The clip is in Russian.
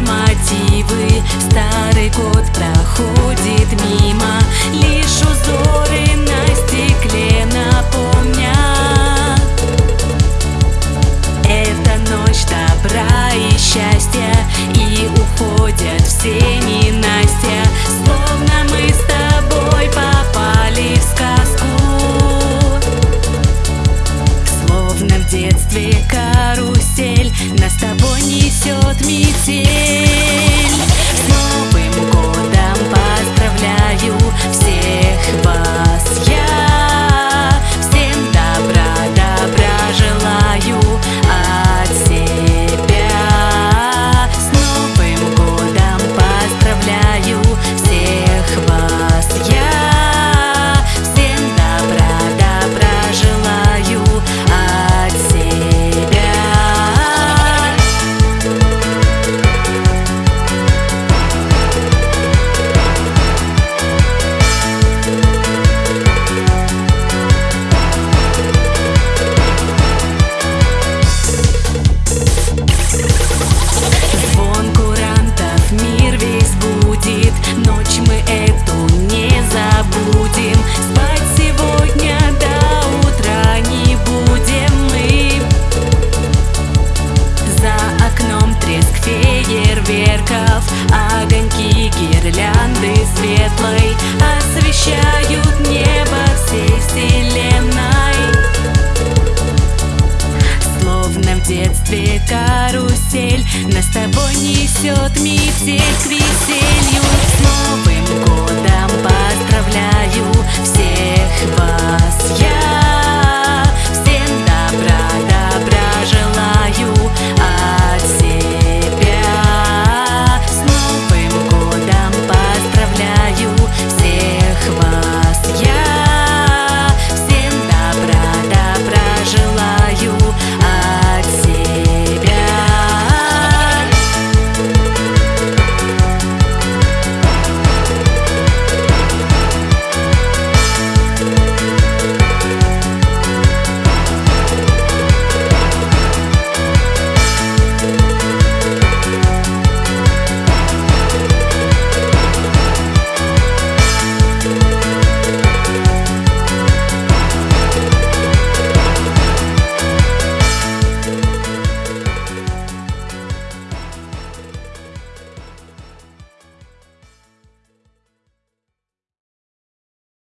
мотивы. Старый год проходит мимо. Лишь узор несет метель. фейерверков Огоньки гирлянды светлой Освещают небо всей вселенной. Словно в детстве карусель Нас с тобой несет метель к веселью. Снова